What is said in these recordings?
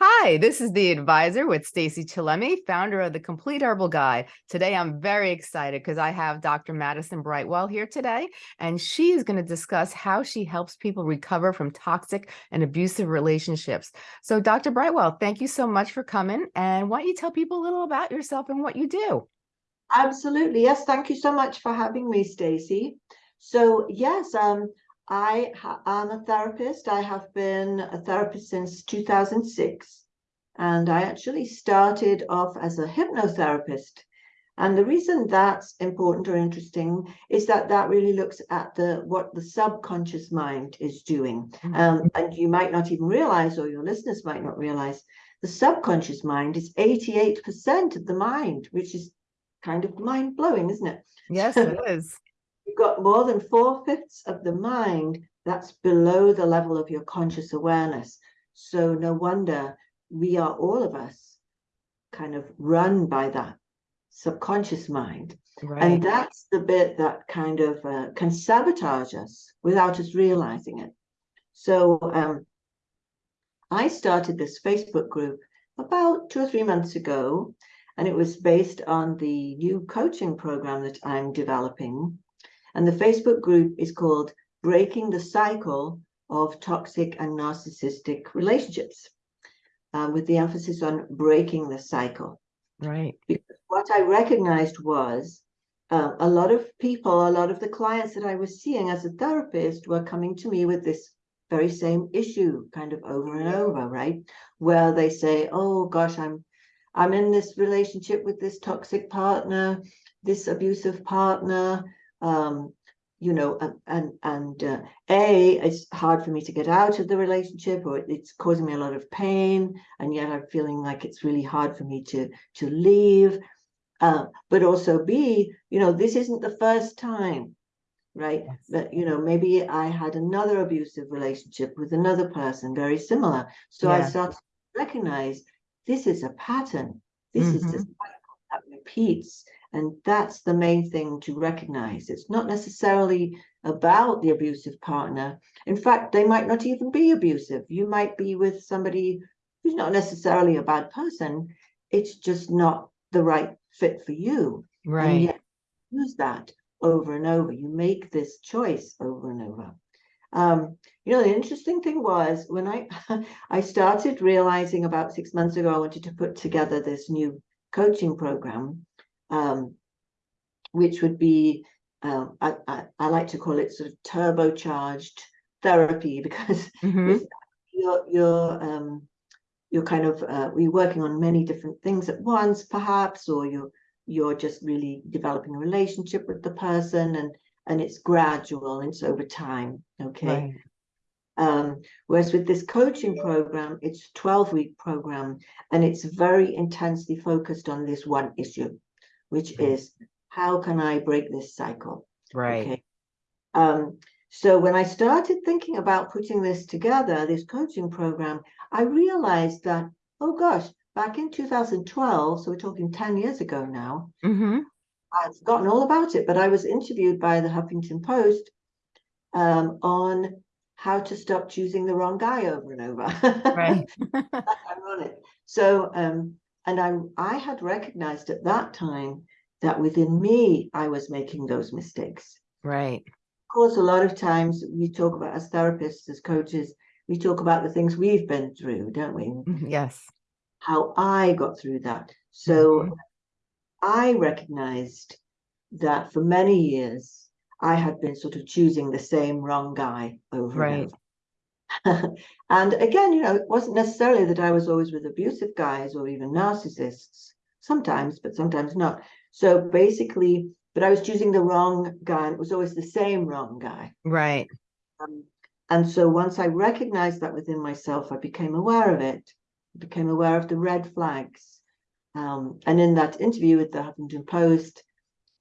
Hi, this is the advisor with Stacy Chillemi, founder of the Complete Herbal Guide. Today, I'm very excited because I have Dr. Madison Brightwell here today, and she is going to discuss how she helps people recover from toxic and abusive relationships. So, Dr. Brightwell, thank you so much for coming. And why don't you tell people a little about yourself and what you do? Absolutely. Yes, thank you so much for having me, Stacy. So, yes, um, I am a therapist. I have been a therapist since 2006. And I actually started off as a hypnotherapist. And the reason that's important or interesting is that that really looks at the what the subconscious mind is doing. Mm-hmm. Um, and you might not even realize, or your listeners might not realize, the subconscious mind is 88% of the mind, which is kind of mind blowing, isn't it? Yes, it is got more than four fifths of the mind that's below the level of your conscious awareness. So no wonder we are all of us kind of run by that subconscious mind. Right. And that's the bit that kind of uh, can sabotage us without us realizing it. So um, I started this Facebook group about two or three months ago, and it was based on the new coaching program that I'm developing. And the Facebook group is called Breaking the Cycle of Toxic and Narcissistic Relationships, uh, with the emphasis on breaking the cycle. Right. Because what I recognized was uh, a lot of people, a lot of the clients that I was seeing as a therapist were coming to me with this very same issue kind of over and over, right? Where they say, oh gosh, I'm I'm in this relationship with this toxic partner, this abusive partner, um, you know, and and uh, a it's hard for me to get out of the relationship, or it's causing me a lot of pain, and yet I'm feeling like it's really hard for me to to leave. Uh, but also b, you know, this isn't the first time, right? Yes. That you know, maybe I had another abusive relationship with another person, very similar. So yeah. I started to recognize this is a pattern. This mm -hmm. is the mm-hmm. cycle that repeats and that's the main thing to recognize. It's not necessarily about the abusive partner. In fact, they might not even be abusive. You might be with somebody who's not necessarily a bad person. It's just not the right fit for you. Right. And yet use that over and over. You make this choice over and over. Um, you know, the interesting thing was when I I started realizing about six months ago, I wanted to put together this new coaching program um, which would be, um, I, I, I, like to call it sort of turbocharged therapy because mm -hmm. you're, you're, um, you're kind of, uh, you're working on many different things at once, perhaps, or you're, you're just really developing a relationship with the person and, and it's gradual, and it's over time, okay? Right. Um, whereas with this coaching program, it's a 12 week program and it's very intensely focused on this one issue which mm-hmm. is how can I break this cycle? Right. Okay. Um, so when I started thinking about putting this together, this coaching program, I realized that, oh gosh, back in 2012, so we're talking 10 years ago now, mm -hmm. I'd forgotten all about it, but I was interviewed by the Huffington Post um, on how to stop choosing the wrong guy over and over. Right. ironic. So um, and I, I had recognized at that time that within me, I was making those mistakes. Right. Of course, a lot of times we talk about as therapists, as coaches, we talk about the things we've been through, don't we? Mm-hmm, yes. How I got through that. So mm -hmm. I recognized that for many years, I had been sort of choosing the same wrong guy over right. and over. and again, you know, it wasn't necessarily that I was always with abusive guys or even narcissists, sometimes, but sometimes not. So basically, but I was choosing the wrong guy, and it was always the same wrong guy. Right. Um, and so once I recognized that within myself, I became aware of it, I became aware of the red flags. Um, and in that interview with the Huffington Post,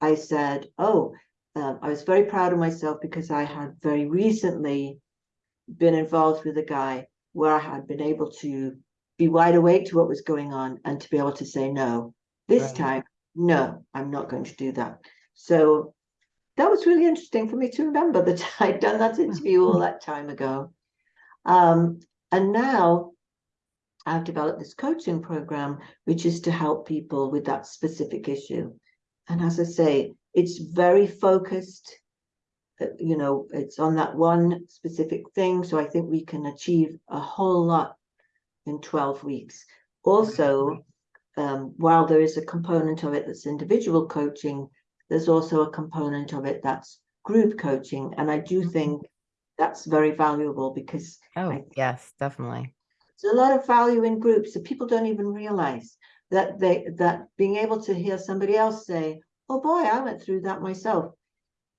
I said, oh, uh, I was very proud of myself because I had very recently been involved with a guy where I had been able to be wide awake to what was going on and to be able to say no. This right. time, no, I'm not going to do that. So that was really interesting for me to remember that I'd done that interview all that time ago. Um, and now I've developed this coaching program, which is to help people with that specific issue. And as I say, it's very focused. You know, it's on that one specific thing. So I think we can achieve a whole lot in 12 weeks. Also, um, while there is a component of it that's individual coaching, there's also a component of it that's group coaching. And I do think that's very valuable because Oh, yes, definitely. there's a lot of value in groups that people don't even realize that they that being able to hear somebody else say, "Oh boy, I went through that myself,"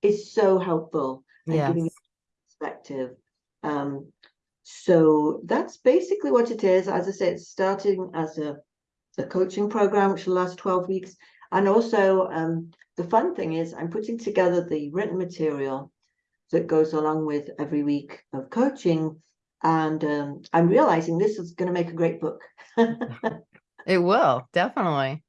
is so helpful and giving Yes. perspective. Um, so that's basically what it is. As I said, it's starting as a a coaching program which will last 12 weeks. And also, um, the fun thing is I'm putting together the written material that goes along with every week of coaching. And um, I'm realizing this is going to make a great book. It will, definitely.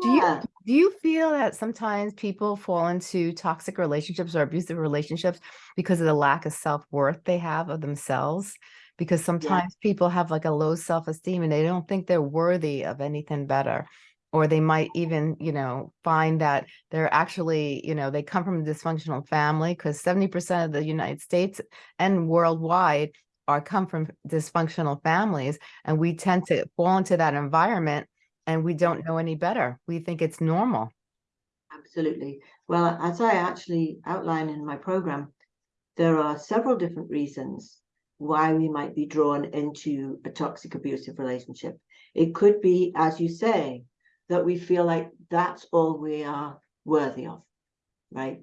Do you do you feel that sometimes people fall into toxic relationships or abusive relationships because of the lack of self-worth they have of themselves? Because sometimes people have like a low self-esteem and they don't think they're worthy of anything better. Or they might even, you know, find that they're actually, you know, they come from a dysfunctional family because 70% of the United States and worldwide are come from dysfunctional families. And we tend to fall into that environment and we don't know any better. We think it's normal. Absolutely. Well, as I actually outline in my program, there are several different reasons why we might be drawn into a toxic abusive relationship. It could be, as you say, that we feel like that's all we are worthy of, right?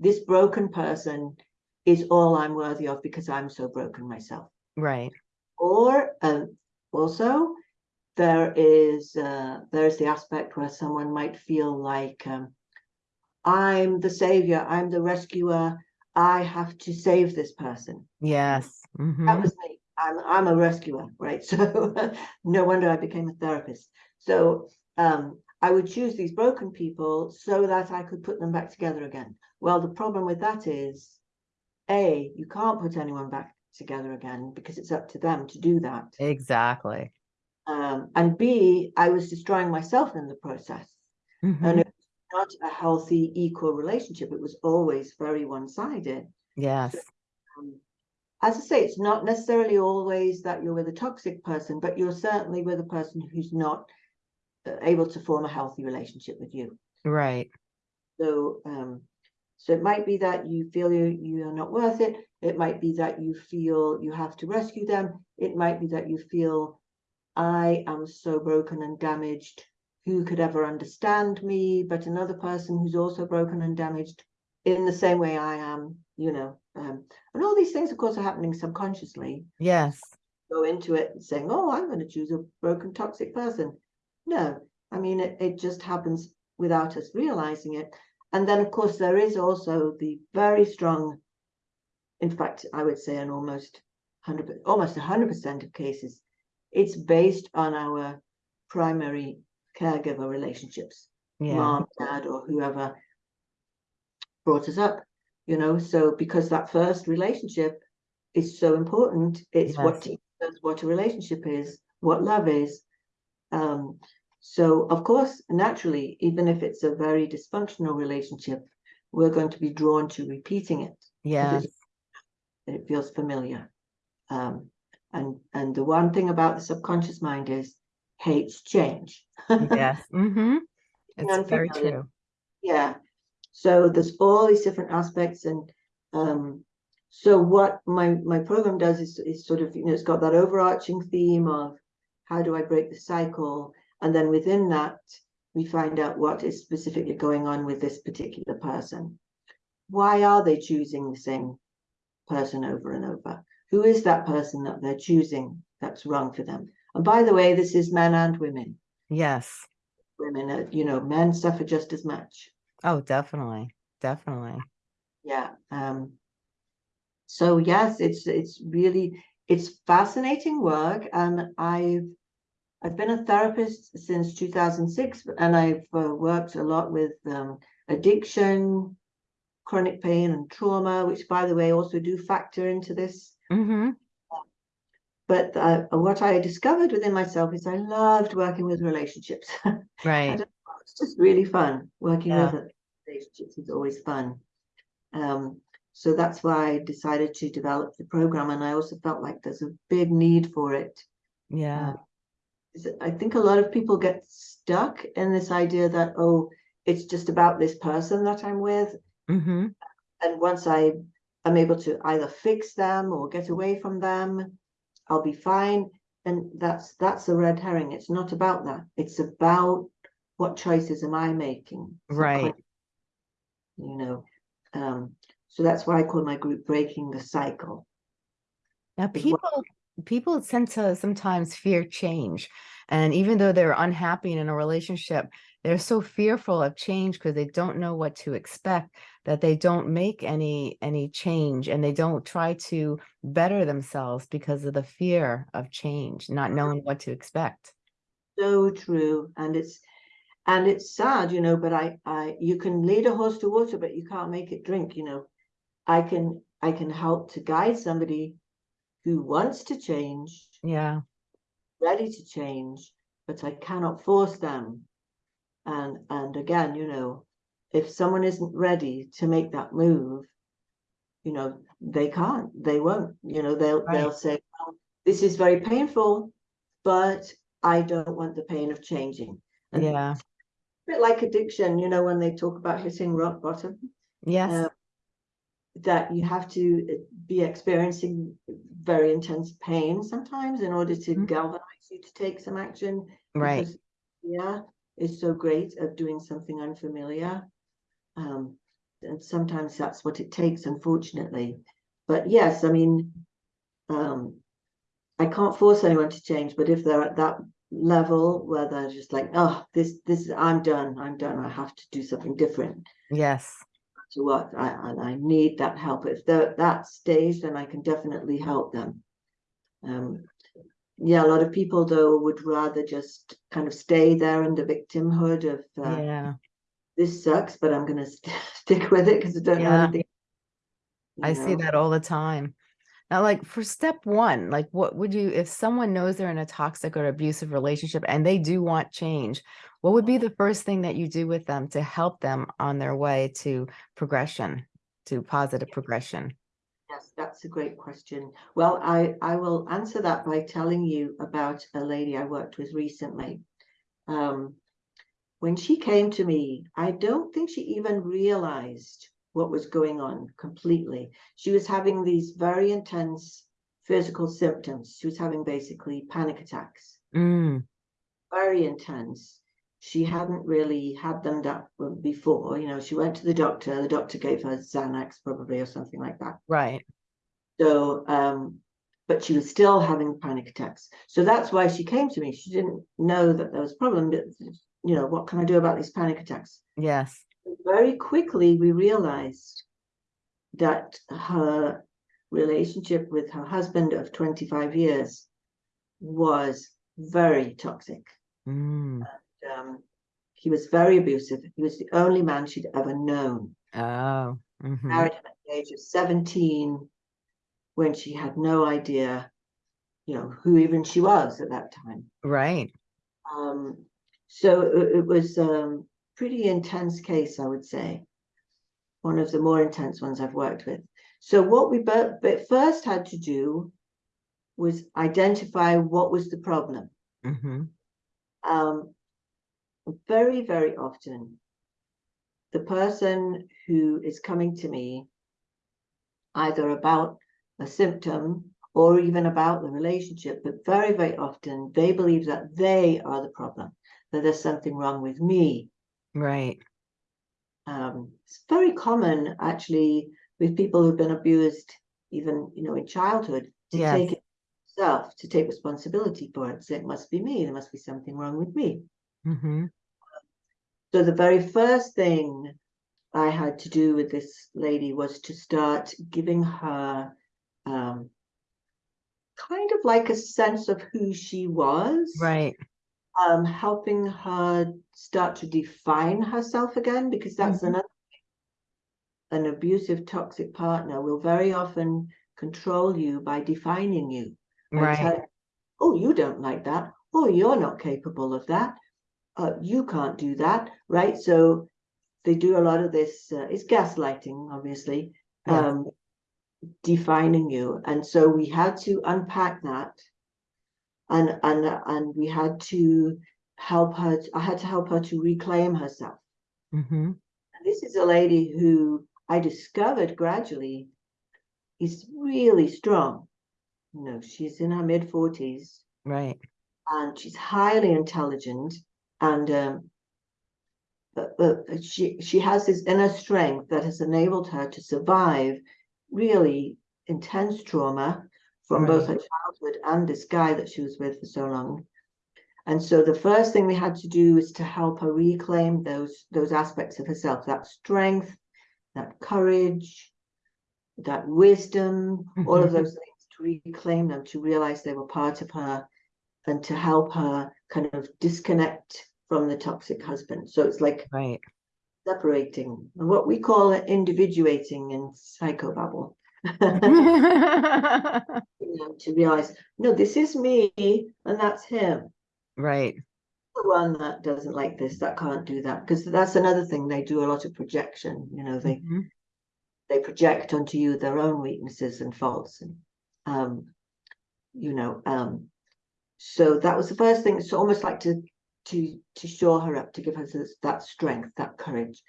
This broken person is all I'm worthy of because I'm so broken myself. Right. Or um, also, there is uh, there's the aspect where someone might feel like um, I'm the savior, I'm the rescuer, I have to save this person. Yes. That Mhm. was me. I'm I'm a rescuer, right? So no wonder I became a therapist. So um, I would choose these broken people so that I could put them back together again. Well, the problem with that is, A, you can't put anyone back together again because it's up to them to do that. Exactly. Um, and B, I was destroying myself in the process. And Mhm. it was not a healthy, equal relationship. It was always very one-sided. Yes. Um, as I say, it's not necessarily always that you're with a toxic person, but you're certainly with a person who's not uh, able to form a healthy relationship with you. Right. So, um, so it might be that you feel you you are not worth it. It might be that you feel you have to rescue them. It might be that you feel I am so broken and damaged. Who could ever understand me? But another person who's also broken and damaged in the same way I am, you know. Um, and all these things, of course, are happening subconsciously. Yes. Go into it saying, "Oh, I'm going to choose a broken, toxic person." No, I mean it. It just happens without us realizing it. And then, of course, there is also the very strong. In fact, I would say in almost hundred, almost hundred percent of cases, it's based on our primary caregiver relationships, Yeah. mom, dad, or whoever brought us up. You know, so because that first relationship is so important, it's what Yes. teaches us what a relationship is, what love is. Um, so of course, naturally, even if it's a very dysfunctional relationship, we're going to be drawn to repeating it Yes. it feels familiar. Um, and and the one thing about the subconscious mind is hates change. Yes. Mm-hmm. It's very true. Yeah. So there's all these different aspects, and um, so what my my program does is is sort of you know it's got that overarching theme of how do I break the cycle, and then within that we find out what is specifically going on with this particular person. Why are they choosing the same person over and over? Who is that person that they're choosing that's wrong for them? And by the way, this is men and women. Yes. Women, are, you know, men suffer just as much. Oh, definitely. Definitely. Yeah. Um, so yes, it's it's really it's fascinating work, and I've I've been a therapist since 2006, and I've uh, worked a lot with um, addiction, chronic pain, and trauma, which, by the way, also do factor into this. Mm-hmm. but uh, what I discovered within myself is I loved working with relationships. Right. it's just really fun working Yeah. with relationships is always fun. Um, so that's why I decided to develop the program, and I also felt like there's a big need for it. Yeah. It- I think a lot of people get stuck in this idea that oh, it's just about this person that I'm with, Mm-hmm. and once I am able to either fix them or get away from them, I'll be fine. And that's that's a red herring. It's not about that. It's about what choices am I making? Right. You know, um, so that's why I call my group breaking the cycle. Now, people people tend to sometimes fear change, and even though they're unhappy in a relationship, they're so fearful of change because they don't know what to expect that they don't make any any change, and they don't try to better themselves because of the fear of change, not knowing what to expect. So true. And it's and it's sad, you know, but I I you can lead a horse to water, but you can't make it drink, you know. I can I can help to guide somebody who wants to change, Yeah, ready to change, but I cannot force them. And and again, you know, if someone isn't ready to make that move, you know, they can't, they won't, you know, they'll they'll say, well, this is very painful, but I don't want the pain of changing. And yeah, bit like addiction, you know, when they talk about hitting rock bottom, yes, uh, that you have to uh, be experiencing very intense pain sometimes in order to Mhm. galvanize you to take some action. right. Because yeah, is so great of doing something unfamiliar. Um, and sometimes that's what it takes, unfortunately. But yes, I mean, um, I can't force anyone to change, but if they're at that level where they're just like, oh, this, this, I'm done, I'm done, I have to do something different Yes, to what I, and I need that help. If they're at that stage, then I can definitely help them. Um, yeah, a lot of people though would rather just kind of stay there in the victimhood of uh, yeah. this sucks, but I'm gonna st stick with it because I don't know Yeah. anything. I you see that all the time. Now, like for step one, like what would you, if someone knows they're in a toxic or abusive relationship and they do want change, what would be the first thing that you do with them to help them on their way to progression, to positive progression? Yes, that's a great question. Well, I, I will answer that by telling you about a lady I worked with recently. Um, when she came to me, I don't think she even realized what was going on completely. She was having these very intense physical symptoms. She was having basically panic attacks, Mm, very intense. She hadn't really had them that before. You know, she went to the doctor. The doctor gave her Xanax probably or something like that. right. So, um, but she was still having panic attacks. So that's why she came to me. She didn't know that there was a problem. But, you know, what can I do about these panic attacks? Yes. Very quickly, we realized that her relationship with her husband of 25 years was very toxic. Mm, Um, he was very abusive. He was the only man she'd ever known. oh, mhm, married him at the age of 17 when she had no idea you know who even she was at that time right. um so it, it was a pretty intense case i would say one of the more intense ones i've worked with so what we but, but first had to do was identify what was the problem hmm um very very often the person who is coming to me either about a symptom or even about the relationship, but very, very often they believe that they are the problem, that there's something wrong with me. Right. Um, it's very common actually with people who've been abused, even you know, in childhood, to Yes. take it self, to take responsibility for it. So it must be me, there must be something wrong with me. Hmm So the very first thing I had to do with this lady was to start giving her um, kind of like a sense of who she was, Right. um, helping her start to define herself again, because that's Mhm. another an abusive, toxic partner will very often control you by defining you. Right. tell, oh, you don't like that. Oh, you're not capable of that. Uh, you can't do that, right? So they do a lot of this. Uh, it's gaslighting, obviously, Yes. um, defining you, and so we had to unpack that, and and and we had to help her. I had to help her to reclaim herself. hmm And this is a lady who I discovered gradually is really strong. You know, she's in her mid 40s Right. and she's highly intelligent and um, but, but she she has this inner strength that has enabled her to survive really intense trauma from both her childhood and this guy that she was with for so long. And so the first thing we had to do is to help her reclaim those those aspects of herself, that strength, that courage, that wisdom, all of Mhm. those things, to reclaim them, to realize they were part of her, and to help her kind of disconnect from the toxic husband. So it's like Right. separating, and what we call it individuating in psychobabble. You know, to realize, no, this is me and that's him. right. The one that doesn't like this, that can't do that. Because that's another thing, they do a lot of projection, you know, they Mhm. they project onto you their own weaknesses and faults and um you know um so that was the first thing it's almost like to to to shore her up to give her that strength that courage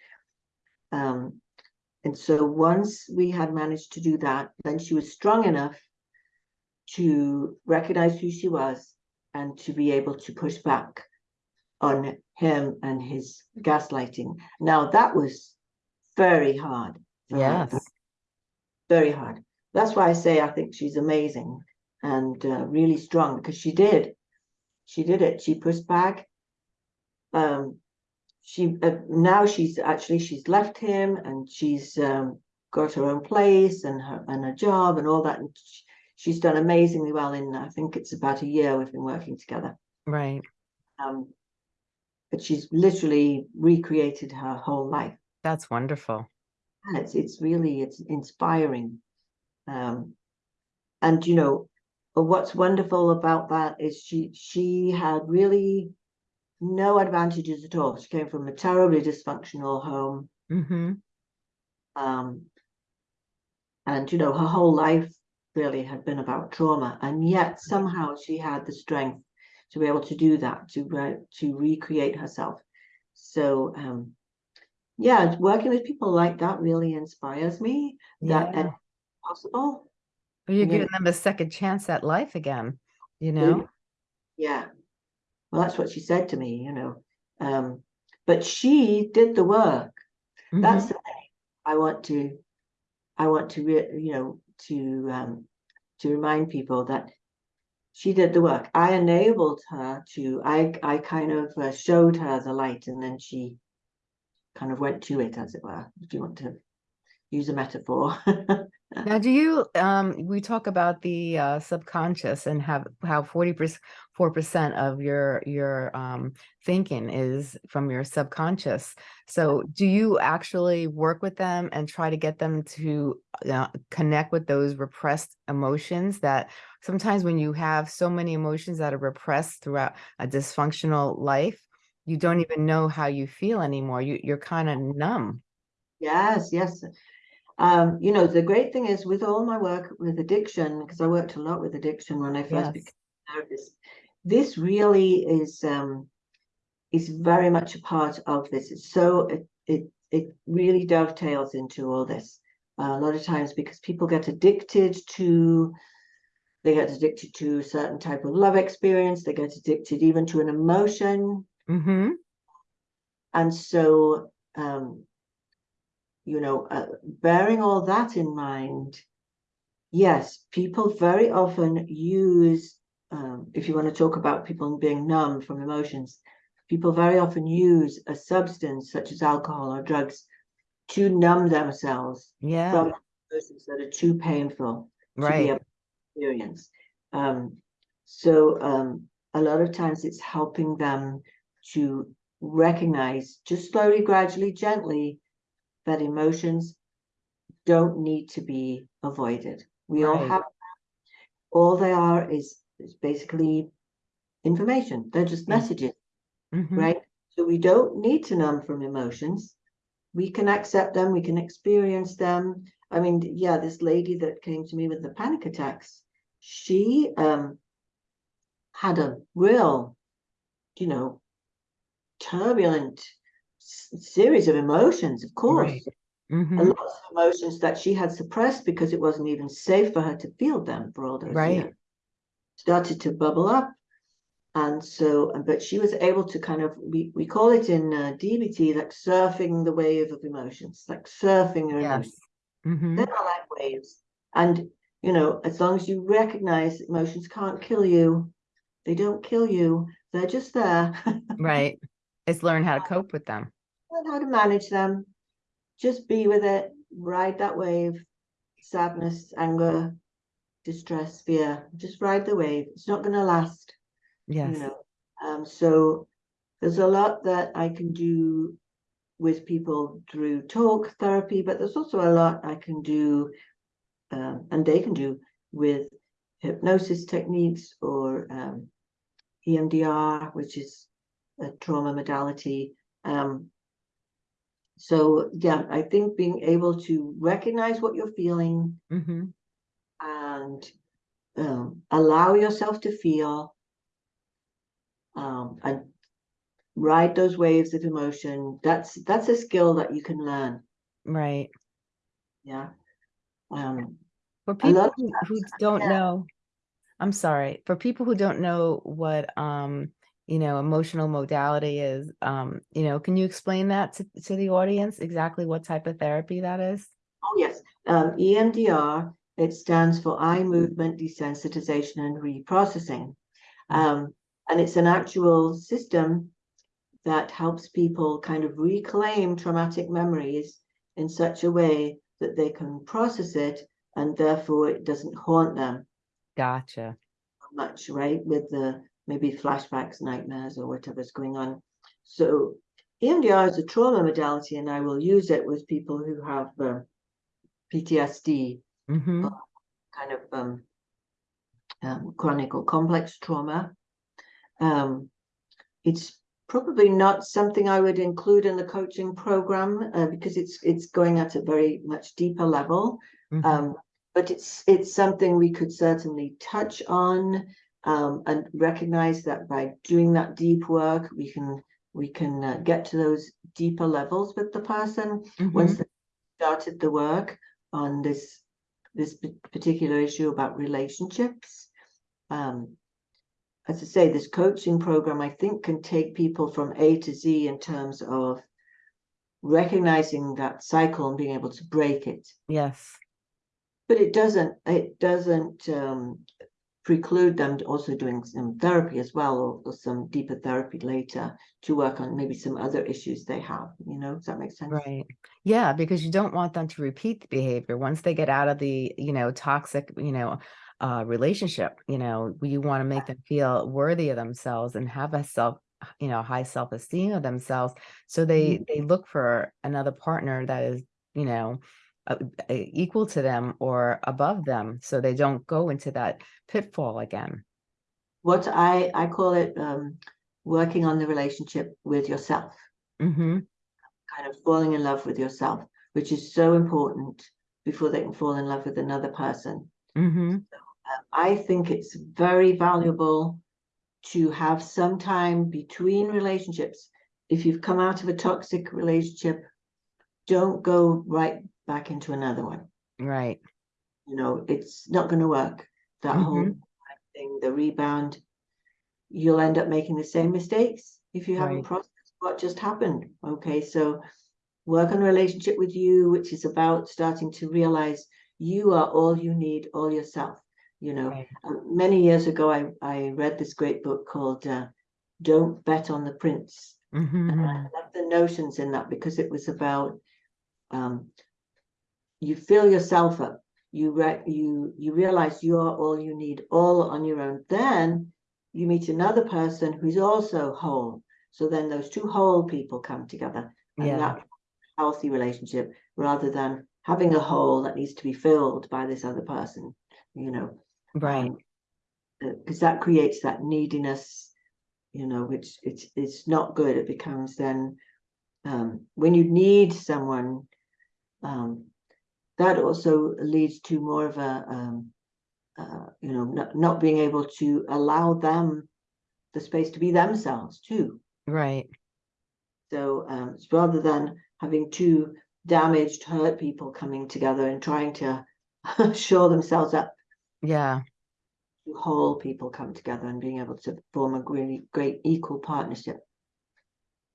um and so once we had managed to do that then she was strong enough to recognize who she was and to be able to push back on him and his gaslighting now that was very hard for her Yes. very hard. That's why I say I think she's amazing and uh, really strong because she did. She did it. She pushed back. Um, she uh, now she's actually she's left him and she's um, got her own place and her and a job and all that. And sh- she's done amazingly well in I think it's about a year we've been working together. Right. Um, but she's literally recreated her whole life. That's wonderful. and it's it's really it's inspiring um and you know what's wonderful about that is she she had really no advantages at all she came from a terribly dysfunctional home hmm um and you know her whole life really had been about trauma and yet somehow she had the strength to be able to do that to re- to recreate herself so um yeah working with people like that really inspires me that Yeah. and possible Well, You're Yeah. giving them a second chance at life again, you know? Yeah. Well, that's what she said to me, you know. Um, but she did the work. That's Mhm. the thing. I want to, I want to, re- you know, to um, to remind people that she did the work. I enabled her to. I I kind of uh, showed her the light, and then she kind of went to it, as it were. If you want to use a metaphor. Now, do you, um, we talk about the uh, subconscious and have how 44% of your your um, thinking is from your subconscious. So, do you actually work with them and try to get them to uh, connect with those repressed emotions that sometimes when you have so many emotions that are repressed throughout a dysfunctional life, you don't even know how you feel anymore. You you're kind of numb. Yes, yes. Um, you know, the great thing is with all my work with addiction, because I worked a lot with addiction when I first Yes. became a therapist, this really is um is very much a part of this. It's so it it, it really dovetails into all this. Uh, a lot of times because people get addicted to they get addicted to a certain type of love experience, they get addicted even to an emotion. Mm-hmm. And so um you know, uh, bearing all that in mind, yes, people very often use, um, if you want to talk about people being numb from emotions, people very often use a substance such as alcohol or drugs to numb themselves Yeah. from emotions that are too painful to be Right. able to experience. Um, so um, a lot of times it's helping them to recognize just slowly, gradually, gently that emotions don't need to be avoided. We all have, all they are is, is basically information. They're just Yeah. messages, Mhm. right? So we don't need to numb from emotions. We can accept them, we can experience them. I mean, yeah, this lady that came to me with the panic attacks, she um had a real, you know, turbulent series of emotions, of course. Right. And Mhm. lots of emotions that she had suppressed because it wasn't even safe for her to feel them for all those Right. years. Started to bubble up. And so, but she was able to kind of, we, we call it in uh, DBT, like surfing the wave of emotions, like surfing your Yes. emotions. Mhm. They're not like waves. And, you know, as long as you recognize emotions can't kill you, they don't kill you, they're just there. Right. It's learn how to cope with them. Learn how to manage them. Just be with it, ride that wave, sadness, anger, distress, fear. Just ride the wave. It's not going to last, you Yes. know. Um, so there's a lot that I can do with people through talk therapy, but there's also a lot I can do, um, and they can do with hypnosis techniques or um, EMDR, which is a trauma modality. Um, so yeah, I think being able to recognize what you're feeling hmm and um, allow yourself to feel um, and ride those waves of emotion. That's that's a skill that you can learn. Right. Yeah. Um, For people who, who don't yeah. know, I'm sorry, for people who don't know what um, you know, emotional modality is, um, you know, can you explain that to, to the audience exactly what type of therapy that is? oh yes, um, EMDR. It stands for eye movement desensitization and reprocessing. Mm. Um, and it's an actual system that helps people kind of reclaim traumatic memories in such a way that they can process it and therefore it doesn't haunt them Gotcha. much, right? With the maybe flashbacks, nightmares, or whatever's going on. So EMDR is a trauma modality, and I will use it with people who have uh, PTSD, hmm kind of um, um, chronic or complex trauma. Um, it's probably not something I would include in the coaching program uh, because it's it's going at a very much deeper level. hmm Um, but it's it's something we could certainly touch on um, and recognize that by doing that deep work, we can we can uh, get to those deeper levels with the person once they started the work on this this particular issue about relationships. Um, as I say, this coaching program I think can take people from A to Z in terms of recognizing that cycle and being able to break it Yes. but it doesn't it doesn't um, preclude them also doing some therapy as well or, or some deeper therapy later to work on maybe some other issues they have you know does that make sense Right. Yeah, because you don't want them to repeat the behavior once they get out of the, you know, toxic, you know, uh, relationship, you know, you want to make them feel worthy of themselves and have a self, you know, high self-esteem of themselves. So they they look for another partner that is, you know, uh, equal to them or above them, so they don't go into that pitfall again. what i i call it um, working on the relationship with yourself hmm kind of falling in love with yourself which is so important before they can fall in love with another person hmm I think it's very valuable to have some time between relationships. If you've come out of a toxic relationship, don't go right back into another one. Right. You know, it's not going to work. That whole Mhm. thing, the rebound, you'll end up making the same mistakes if you haven't processed what just happened. Okay, so work on a relationship with you, which is about starting to realize you are all you need, all yourself. You know, Right. uh, many years ago, I, I read this great book called uh, Don't Bet on the Prince. hmm And I love the notions in that because it was about um, you fill yourself up, you re- you you realize you are all you need, all on your own. Then you meet another person who's also whole. So then those two whole people come together, and Yeah. that healthy relationship rather than having a hole that needs to be filled by this other person. You know, Right. because that creates that neediness, you know, which it's it's not good. It becomes then um, when you need someone, um, that also leads to more of a um, uh, you know not, not being able to allow them the space to be themselves too. Right. So um, it's rather than having two damaged, hurt people coming together and trying to shore themselves up Yeah. whole people come together and being able to form a really great equal partnership.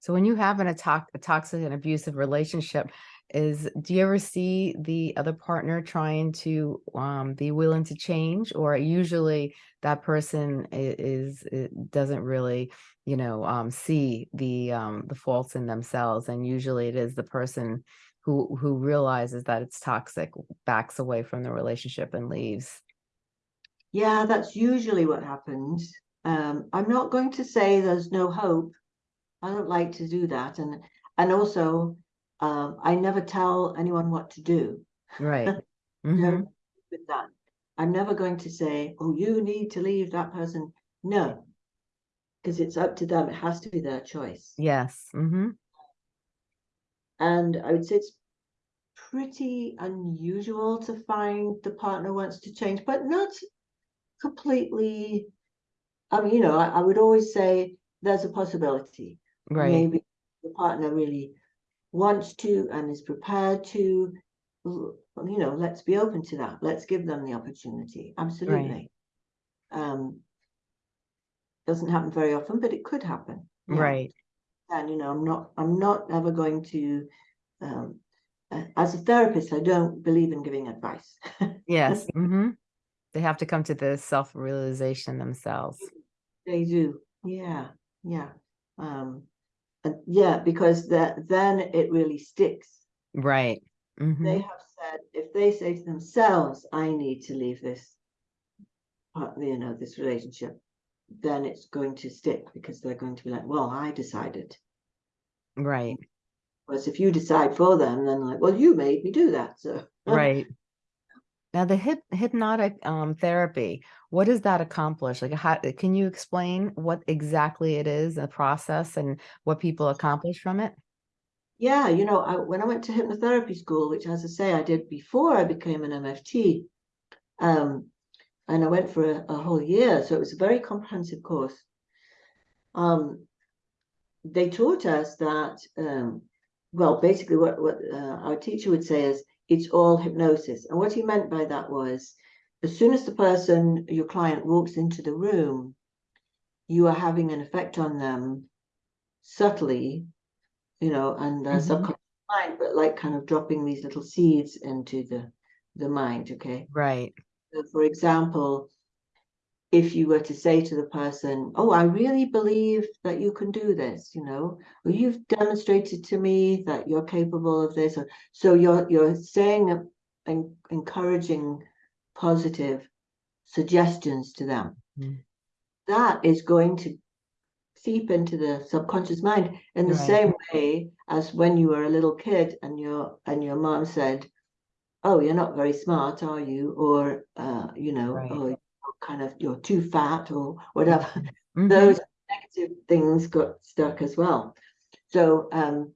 So when you have an a, tox a toxic and abusive relationship, is do you ever see the other partner trying to um, be willing to change, or usually that person is, is doesn't really, you know, um, see the um, the faults in themselves, and usually it is the person who who realizes that it's toxic backs away from the relationship and leaves. Yeah, that's usually what happens. Um, I'm not going to say there's no hope. I don't like to do that, and and also um, I never tell anyone what to do. Right. No, hmm with that, I'm never going to say, "Oh, you need to leave that person." No, because it's up to them. It has to be their choice. Yes. hmm And I would say it's pretty unusual to find the partner wants to change, but not completely. I mean, you know, I, I would always say there's a possibility. Right. Maybe the partner really wants to and is prepared to. You know, let's be open to that. Let's give them the opportunity. Absolutely. Um, doesn't happen very often, but it could happen. Yeah. Right. and you know i'm not i'm not ever going to um uh, as a therapist i don't believe in giving advice Yes. Mm -hmm. They have to come to the self-realization themselves. they do yeah yeah um yeah because that then it really sticks Right. hmm they have said if they say to themselves i need to leave this part you know this relationship then it's going to stick because they're going to be like well i decided Right. whereas if you decide for them then like well you made me do that so Right. Now the hip hypnotic um therapy, what does that accomplish? Like how can you explain what exactly it is, the process and what people accomplish from it? Yeah, you know, I, when I went to hypnotherapy school, which, as I say, I did before I became an MFT, um, and I went for a, a whole year, so it was a very comprehensive course. Um, they taught us that, um, well, basically, what what uh, our teacher would say is it's all hypnosis, and what he meant by that was, as soon as the person, your client, walks into the room, you are having an effect on them subtly you know, and the Mhm. subconscious mind, but like kind of dropping these little seeds into the the mind. Okay. Right. So for example, if you were to say to the person, "Oh, I really believe that you can do this," you know, or you've demonstrated to me that you're capable of this, or so you're you're saying and encouraging positive suggestions to them. Mhm. That is going to seep into the subconscious mind in the Right. same way as when you were a little kid and your and your mom said oh you're not very smart are you or uh you know Right. oh kind of you're too fat or whatever Mhm. those negative things got stuck as well so um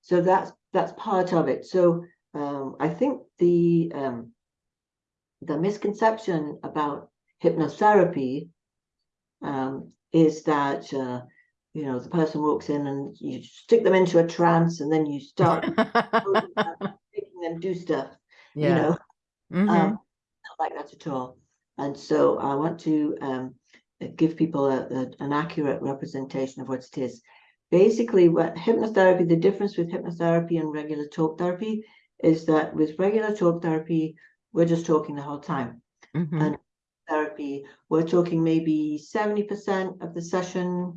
so that's that's part of it so um i think the um the misconception about hypnotherapy um, is that uh, you know the person walks in and you stick them into a trance and then you start making them do stuff you Yeah. know Mhm. um, not like that at all and so i want to um, give people a, a- an accurate representation of what it is basically what hypnotherapy the difference with hypnotherapy and regular talk therapy is that with regular talk therapy we're just talking the whole time Mhm. and therapy, we're talking maybe 70% of the session.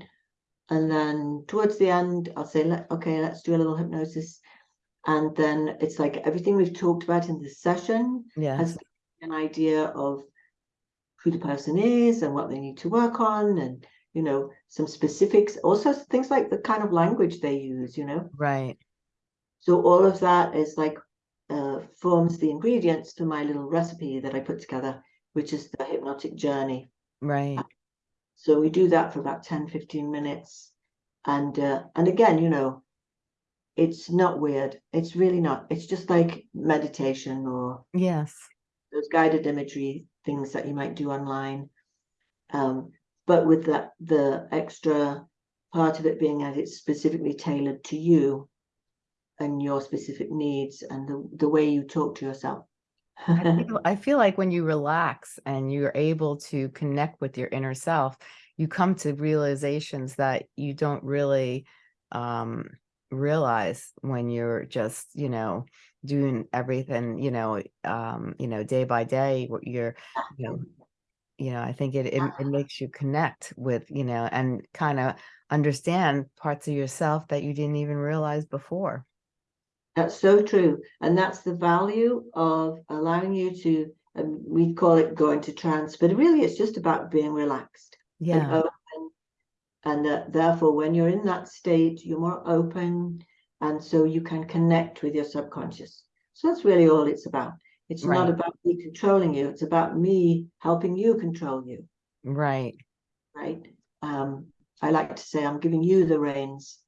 And then towards the end, I'll say, okay, let's do a little hypnosis. And then it's like everything we've talked about in this session has an idea of who the person is and what they need to work on and you know some specifics also things like the kind of language they use you know Right. so all of that is like uh, forms the ingredients for my little recipe that I put together which is the hypnotic journey. Right. So we do that for about 10, 15 minutes. And uh, and again, you know, it's not weird. It's really not. It's just like meditation or Yes. those guided imagery things that you might do online. Um, but with that the extra part of it being that it's specifically tailored to you and your specific needs and the, the way you talk to yourself. I feel, I feel like when you relax and you're able to connect with your inner self, you come to realizations that you don't really um, realize when you're just, you know, doing everything, you know, um, you know, day by day, what you're, you know, you know, I think it, it, it makes you connect with, you know, and kind of understand parts of yourself that you didn't even realize before. That's so true. And that's the value of allowing you to, um, we call it going to trance, but really it's just about being relaxed and Yeah. open. And uh, therefore, when you're in that state, you're more open. And so you can connect with your subconscious. So that's really all it's about. It's not about me controlling you. It's about me helping you control you, Right. right? Um, I like to say I'm giving you the reins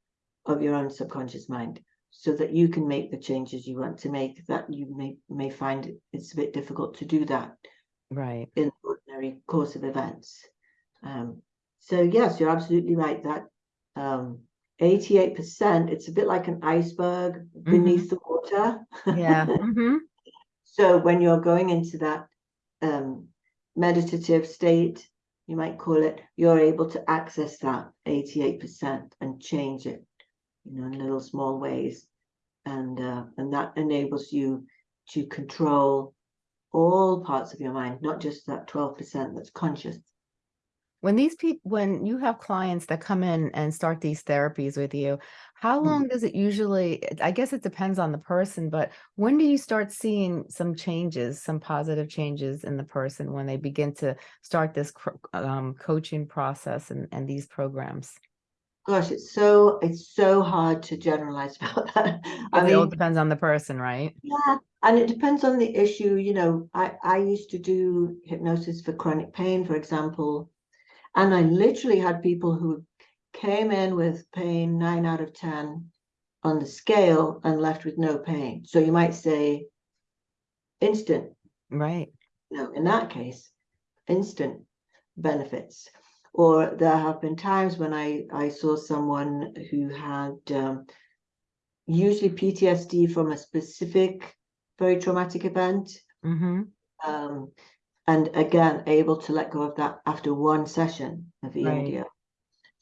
of your own subconscious mind so that you can make the changes you want to make that you may may find it's a bit difficult to do that Right. in the ordinary course of events. Um, so yes, you're absolutely right that um, 88%, it's a bit like an iceberg beneath the water. Yeah. hmm So when you're going into that um, meditative state, you might call it, you're able to access that 88% and change it, you know, in little small ways. And uh, and that enables you to control all parts of your mind, not just that 12% that's conscious. When these people, when you have clients that come in and start these therapies with you, how Mm. long does it usually, I guess it depends on the person, but when do you start seeing some changes, some positive changes in the person when they begin to start this um, coaching process and, and these programs? Gosh, it's so it's so hard to generalize about that. I mean, It all depends on the person, right? yeah, and it depends on the issue. You know, I I used to do hypnosis for chronic pain, for example, and I literally had people who came in with pain nine out of ten on the scale and left with no pain. So you might say instant. Right. No, in that case, instant benefits. Or there have been times when I, I saw someone who had um, usually PTSD from a specific very traumatic event. hmm Um, and again, able to let go of that after one session of Right. EMDR.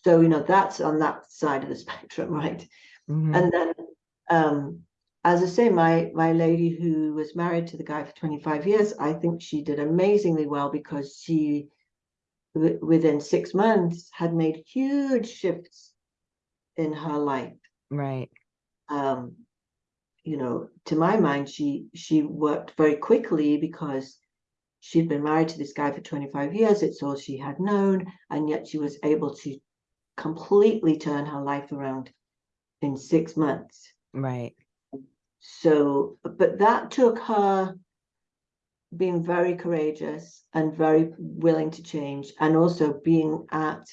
So, you know, that's on that side of the spectrum, right? hmm And then, um, as I say, my my lady who was married to the guy for 25 years, I think she did amazingly well because she, within six months, had made huge shifts in her life. Right. Um, you know, to my mind, she she worked very quickly because she'd been married to this guy for 25 years. It's all she had known, and yet she was able to completely turn her life around in six months. Right. So, but that took her being very courageous and very willing to change, and also being at,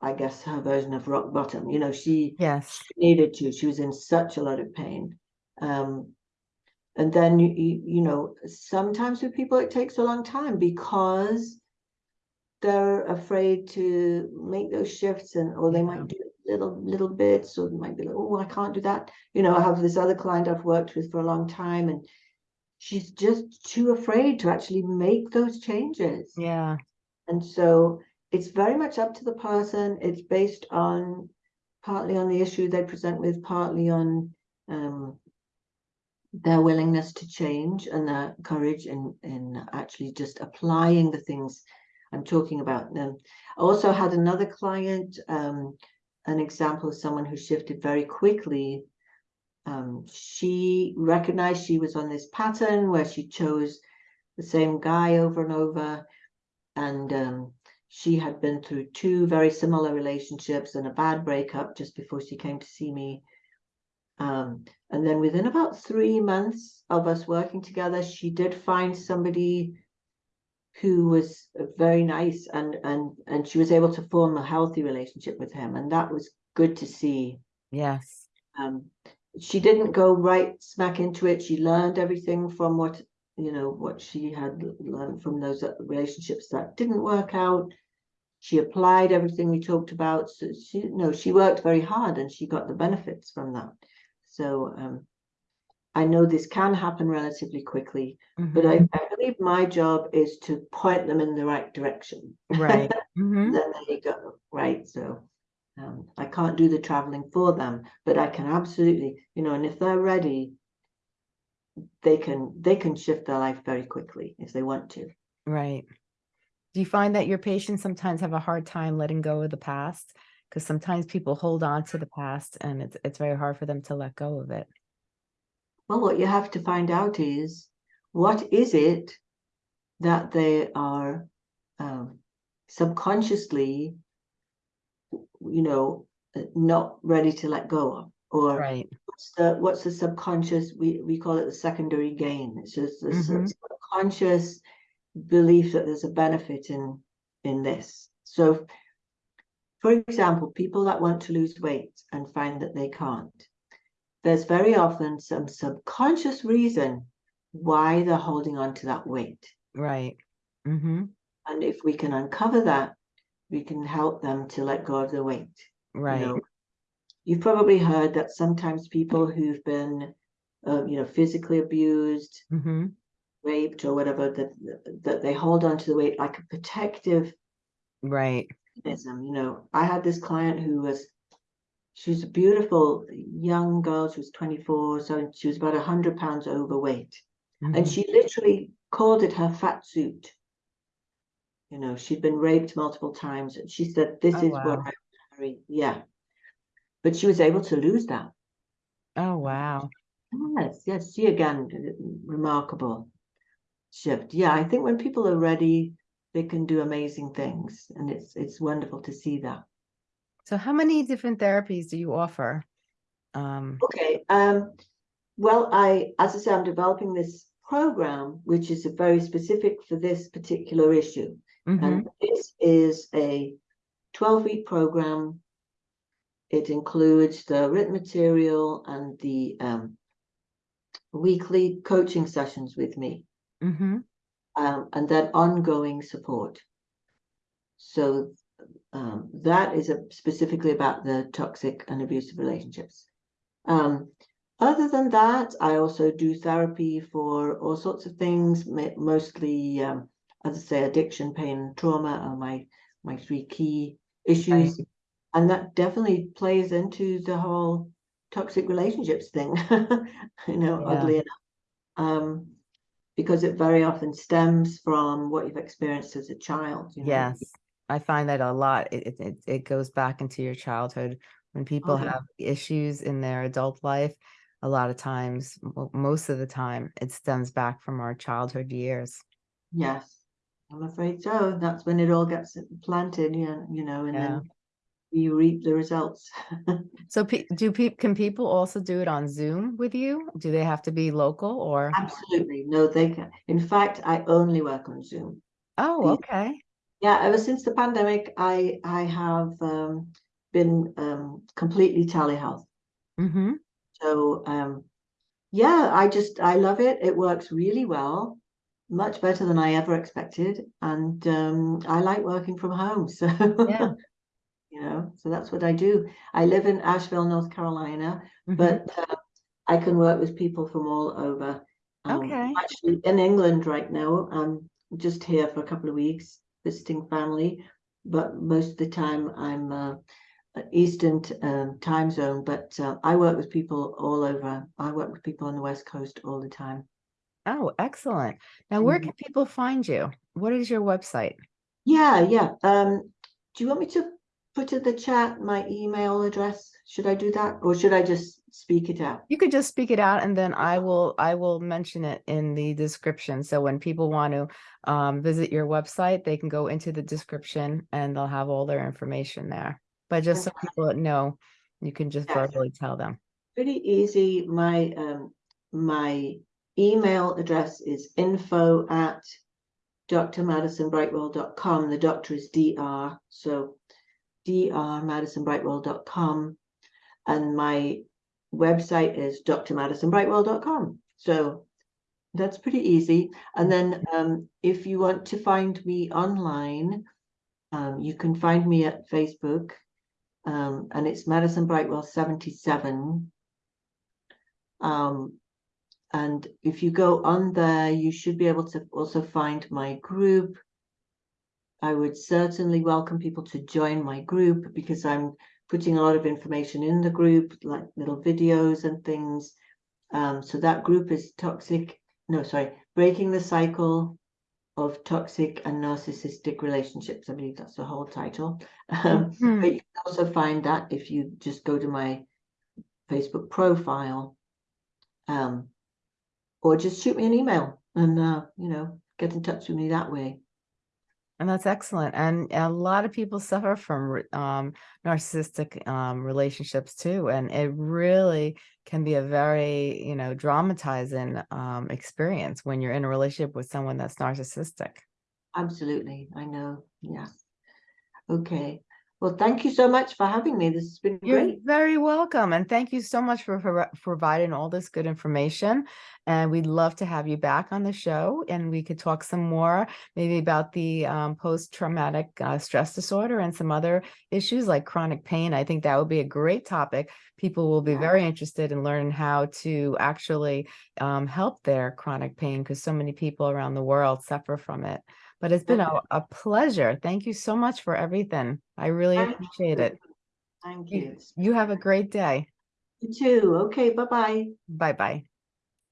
I guess, her version of rock bottom. You know, she Yes. needed to. She was in such a lot of pain. Um, and then you, you, know, sometimes with people it takes a long time because they're afraid to make those shifts and or they Yeah. might do little little bits or they might be like, oh, I can't do that. You know, I have this other client I've worked with for a long time and she's just too afraid to actually make those changes. Yeah. And so it's very much up to the person. It's based on partly on the issue they present with, partly on um, their willingness to change and their courage in, in actually just applying the things I'm talking about. Um, I also had another client, um, an example of someone who shifted very quickly. Um, she recognized she was on this pattern where she chose the same guy over and over and um, she had been through two very similar relationships and a bad breakup just before she came to see me. Um, and then within about three months of us working together, she did find somebody who was very nice and and and she was able to form a healthy relationship with him and that was good to see. Yes. um she didn't go right smack into it. She learned everything from what you know what she had learned from those relationships that didn't work out. She applied everything we talked about. So she no she worked very hard and she got the benefits from that so um I know this can happen relatively quickly, but Mhm. I, I believe my job is to point them in the right direction. Right. Mhm. Then there you go, right? So um, I can't do the traveling for them, but I can absolutely, you know, and if they're ready, they can they can shift their life very quickly if they want to. Right. Do you find that your patients sometimes have a hard time letting go of the past? Because sometimes people hold on to the past and it's it's very hard for them to let go of it. Well, what you have to find out is what is it that they are um, subconsciously, you know, uh, not ready to let go of, or Right. what's the what's the subconscious? We we call it the secondary gain. It's just the Mhm. subconscious belief that there's a benefit in in this. So, for example, people that want to lose weight and find that they can't there's very often some subconscious reason why they're holding on to that weight. Right. Mm-hmm. And if we can uncover that, we can help them to let go of the weight. Right. You know, you've probably heard that sometimes people who've been, uh, you know, physically abused, Mm-hmm. raped, or whatever, that that they hold on to the weight like a protective Right. Mechanism. You know, I had this client who was she was a beautiful young girl. She was 24, so she was about 100 pounds overweight. And Mhm. she literally called it her fat suit. You know, she'd been raped multiple times. And she said, This Oh, is what. I carry. Yeah. But she was able to lose that. Oh, wow. Yes, yes. She again, remarkable shift. Yeah, I think when people are ready, they can do amazing things. And it's it's wonderful to see that. So how many different therapies do you offer? Um, Okay. Um, well, I, as I say, I'm developing this program, which is a very specific for this particular issue. mhm. And this is a 12 week program. It includes the written material and the um, weekly coaching sessions with me, Mhm. Um, and then ongoing support. So um, that is a, specifically about the toxic and abusive relationships. Um, other than that, I also do therapy for all sorts of things, mostly, um, as I say, addiction, pain, and trauma are my my three key issues, and that definitely plays into the whole toxic relationships thing. you know, Yeah. oddly enough, um, because it very often stems from what you've experienced as a child. You know? Yes, I find that a lot. It, it, it, goes back into your childhood. When people yeah. have issues in their adult life, a lot of times, most of the time, it stems back from our childhood years. Yes, I'm afraid so. That's when it all gets planted, yeah, you know, and Yeah. then you reap the results. So pe- do people, can people also do it on Zoom with you? Do they have to be local or? Absolutely. No, they can. In fact, I only work on Zoom. Oh, okay. Yeah, ever since the pandemic, I I have um, been um, completely telehealth. Mm-hmm. So um, yeah, I just I love it. It works really well, much better than I ever expected, and um, I like working from home. So Yeah. You know, so that's what I do. I live in Asheville, North Carolina, Mhm. but uh, I can work with people from all over. Um, Okay. Actually, in England right now, I'm just here for a couple of weeks visiting family, but most of the time I'm uh, Eastern t- um, time zone. But uh, I work with people all over. I work with people on the West Coast all the time. Oh, excellent. Now, where Mhm. can people find you? What is your website? Yeah, yeah. Um, do you want me to put in the chat my email address? Should I do that, or should I just speak it out? You could just speak it out and then I will I will mention it in the description. So when people want to um, visit your website, they can go into the description and they'll have all their information there. But just so people know, you can just Yes. verbally tell them. Pretty easy. My um my email address is info at drmadisonbrightwell.com. The doctor is dr, so drmadisonbrightwell.com. And my website is drmadisonbrightwell.com. So that's pretty easy. And then um, if you want to find me online, um, you can find me at Facebook. Um, and it's Madison Brightwell 77. Um, and if you go on there, you should be able to also find my group. I would certainly welcome people to join my group because I'm putting a lot of information in the group, like little videos and things. Um, so that group is toxic, no, sorry, breaking the cycle of toxic and narcissistic relationships. I believe that's the whole title. Um, Mhm. but you can also find that if you just go to my Facebook profile. Um, or just shoot me an email and, uh, you know, get in touch with me that way. And that's excellent. And a lot of people suffer from um, narcissistic um, relationships too. And it really can be a very, you know, dramatizing um, experience when you're in a relationship with someone that's narcissistic. Absolutely. I know. Yes. Okay. Well, thank you so much for having me. This has been great. You're great. very welcome. And thank you so much for, for providing all this good information. And we'd love to have you back on the show and we could talk some more, maybe about the um, post-traumatic uh, stress disorder and some other issues like chronic pain. I think that would be a great topic. People will be Yeah. very interested in learning how to actually um, help their chronic pain because so many people around the world suffer from it. But it's been a, a pleasure. Thank you so much for everything. I really Thank appreciate you. it. Thank You, you. you have a great day. You too. Okay. Bye-bye. Bye bye.